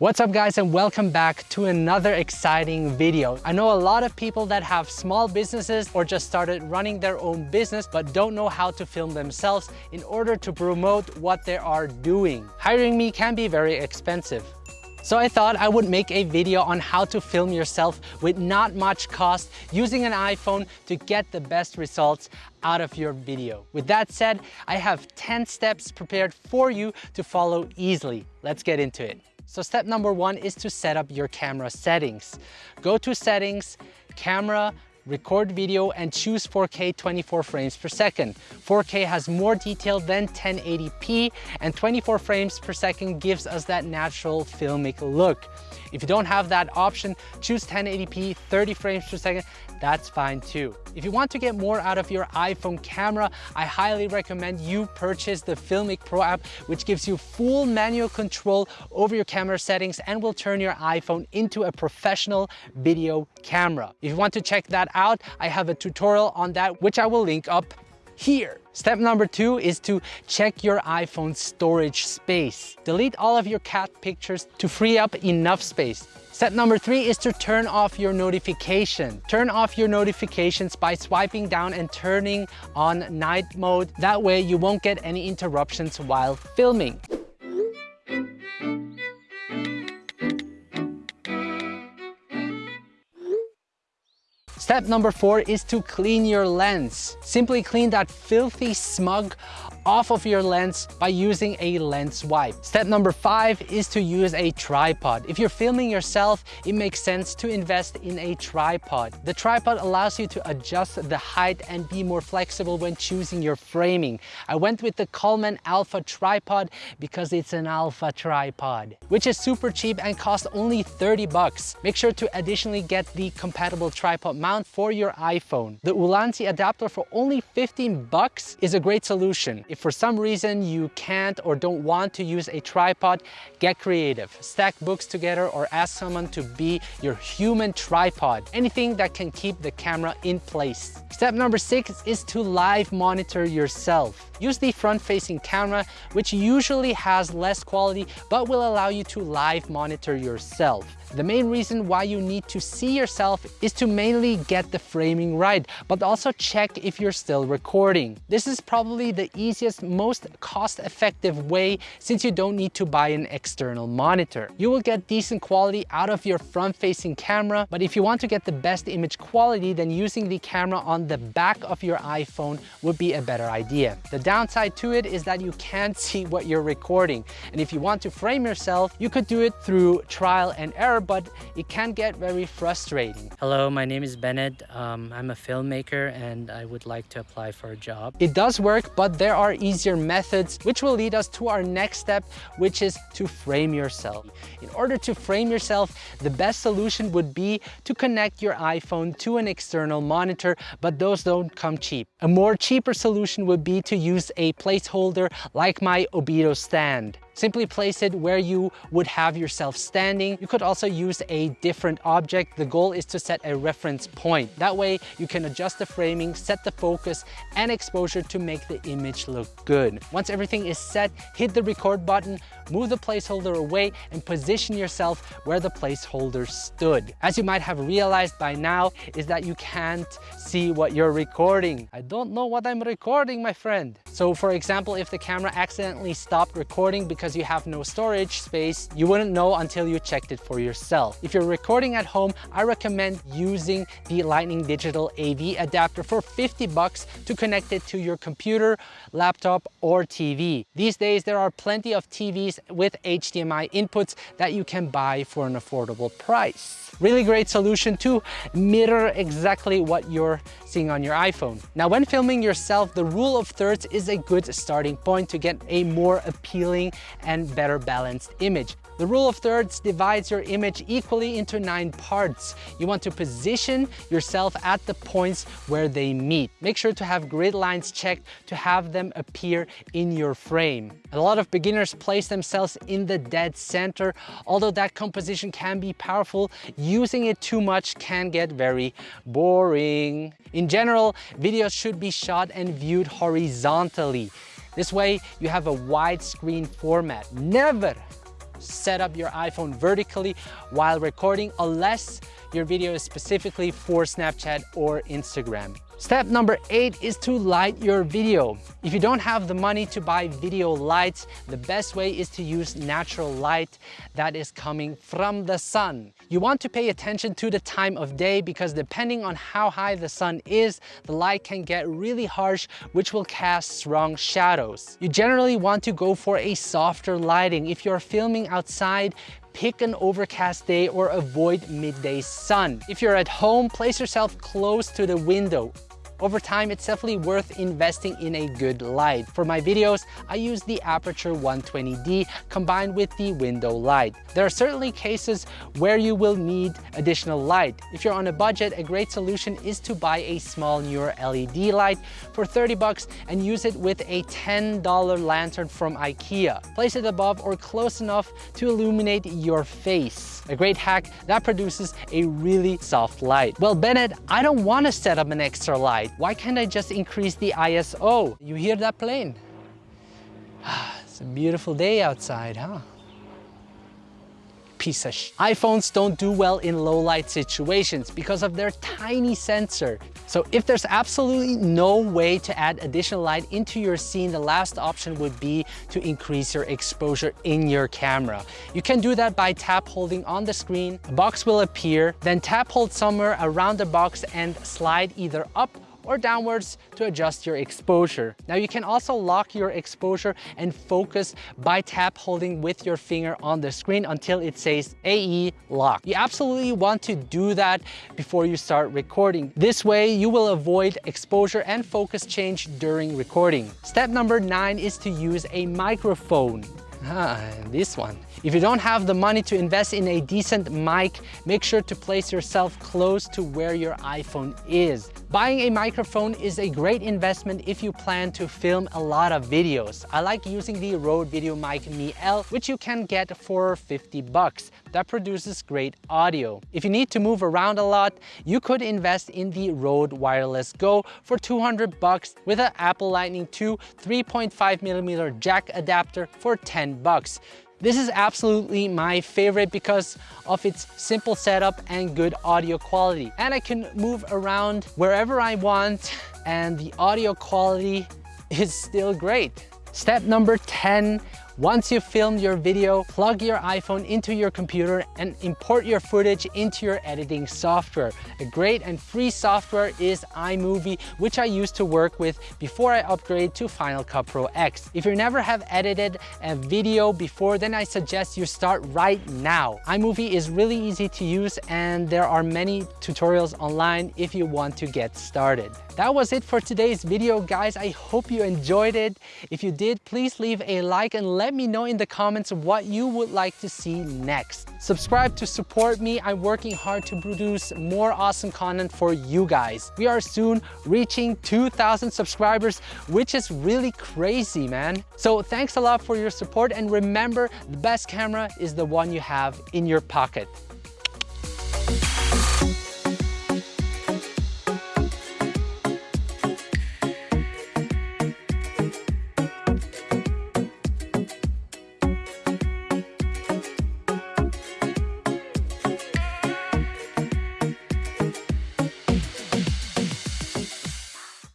What's up guys and welcome back to another exciting video. I know a lot of people that have small businesses or just started running their own business but don't know how to film themselves in order to promote what they are doing. Hiring me can be very expensive. So I thought I would make a video on how to film yourself with not much cost using an iPhone to get the best results out of your video. With that said, I have 10 steps prepared for you to follow easily. Let's get into it. So step number one is to set up your camera settings. Go to settings, camera, record video and choose 4K 24 frames per second. 4K has more detail than 1080p and 24 frames per second gives us that natural filmic look. If you don't have that option, choose 1080p 30 frames per second that's fine too. If you want to get more out of your iPhone camera, I highly recommend you purchase the Filmic Pro app, which gives you full manual control over your camera settings and will turn your iPhone into a professional video camera. If you want to check that out, I have a tutorial on that, which I will link up here. Step number two is to check your iPhone storage space. Delete all of your cat pictures to free up enough space. Step number three is to turn off your notification. Turn off your notifications by swiping down and turning on night mode. That way you won't get any interruptions while filming. Step number four is to clean your lens. Simply clean that filthy smug off of your lens by using a lens wipe. Step number five is to use a tripod. If you're filming yourself, it makes sense to invest in a tripod. The tripod allows you to adjust the height and be more flexible when choosing your framing. I went with the Coleman Alpha tripod because it's an alpha tripod, which is super cheap and costs only 30 bucks. Make sure to additionally get the compatible tripod mount for your iPhone. The Ulanzi adapter for only 15 bucks is a great solution. If for some reason you can't or don't want to use a tripod, get creative. Stack books together or ask someone to be your human tripod. Anything that can keep the camera in place. Step number six is to live monitor yourself. Use the front-facing camera, which usually has less quality, but will allow you to live monitor yourself. The main reason why you need to see yourself is to mainly get the framing right, but also check if you're still recording. This is probably the easiest, most cost-effective way since you don't need to buy an external monitor. You will get decent quality out of your front-facing camera, but if you want to get the best image quality, then using the camera on the back of your iPhone would be a better idea. The downside to it is that you can't see what you're recording. And if you want to frame yourself, you could do it through trial and error but it can get very frustrating. Hello, my name is Bennett. Um, I'm a filmmaker and I would like to apply for a job. It does work, but there are easier methods, which will lead us to our next step, which is to frame yourself. In order to frame yourself, the best solution would be to connect your iPhone to an external monitor, but those don't come cheap. A more cheaper solution would be to use a placeholder like my Obito stand. Simply place it where you would have yourself standing. You could also use a different object. The goal is to set a reference point. That way you can adjust the framing, set the focus and exposure to make the image look good. Once everything is set, hit the record button, move the placeholder away and position yourself where the placeholder stood. As you might have realized by now is that you can't see what you're recording. I don't know what I'm recording, my friend. So for example, if the camera accidentally stopped recording because because you have no storage space, you wouldn't know until you checked it for yourself. If you're recording at home, I recommend using the Lightning Digital AV adapter for 50 bucks to connect it to your computer, laptop, or TV. These days, there are plenty of TVs with HDMI inputs that you can buy for an affordable price. Really great solution to mirror exactly what you're seeing on your iPhone. Now, when filming yourself, the rule of thirds is a good starting point to get a more appealing and better balanced image. The rule of thirds divides your image equally into nine parts. You want to position yourself at the points where they meet. Make sure to have grid lines checked to have them appear in your frame. A lot of beginners place themselves in the dead center. Although that composition can be powerful, using it too much can get very boring. In general, videos should be shot and viewed horizontally. This way, you have a widescreen format. Never set up your iPhone vertically while recording unless your video is specifically for Snapchat or Instagram. Step number eight is to light your video. If you don't have the money to buy video lights, the best way is to use natural light that is coming from the sun. You want to pay attention to the time of day because depending on how high the sun is, the light can get really harsh, which will cast strong shadows. You generally want to go for a softer lighting. If you're filming outside, pick an overcast day or avoid midday sun. If you're at home, place yourself close to the window. Over time, it's definitely worth investing in a good light. For my videos, I use the Aputure 120D combined with the window light. There are certainly cases where you will need additional light. If you're on a budget, a great solution is to buy a small Neewer LED light for 30 bucks and use it with a $10 lantern from IKEA. Place it above or close enough to illuminate your face. A great hack that produces a really soft light. Well, Bennett, I don't want to set up an extra light light. Why can't I just increase the ISO? You hear that plane? It's a beautiful day outside, huh? piece of sh iPhones don't do well in low light situations because of their tiny sensor. So if there's absolutely no way to add additional light into your scene, the last option would be to increase your exposure in your camera. You can do that by tap holding on the screen, a box will appear, then tap hold somewhere around the box and slide either up or downwards to adjust your exposure. Now you can also lock your exposure and focus by tap holding with your finger on the screen until it says AE lock. You absolutely want to do that before you start recording. This way you will avoid exposure and focus change during recording. Step number nine is to use a microphone. Ah, this one. If you don't have the money to invest in a decent mic, make sure to place yourself close to where your iPhone is. Buying a microphone is a great investment if you plan to film a lot of videos. I like using the Rode VideoMic Me L, which you can get for 50 bucks. That produces great audio. If you need to move around a lot, you could invest in the Rode Wireless Go for 200 bucks with an Apple Lightning 2 3.5 millimeter jack adapter for 10 bucks. This is absolutely my favorite because of its simple setup and good audio quality. And I can move around wherever I want and the audio quality is still great. Step number 10 once you've filmed your video, plug your iPhone into your computer and import your footage into your editing software. A great and free software is iMovie, which I used to work with before I upgrade to Final Cut Pro X. If you never have edited a video before, then I suggest you start right now. iMovie is really easy to use and there are many tutorials online if you want to get started. That was it for today's video, guys. I hope you enjoyed it. If you did, please leave a like and let me know in the comments what you would like to see next. Subscribe to support me. I'm working hard to produce more awesome content for you guys. We are soon reaching 2,000 subscribers, which is really crazy, man. So thanks a lot for your support and remember, the best camera is the one you have in your pocket.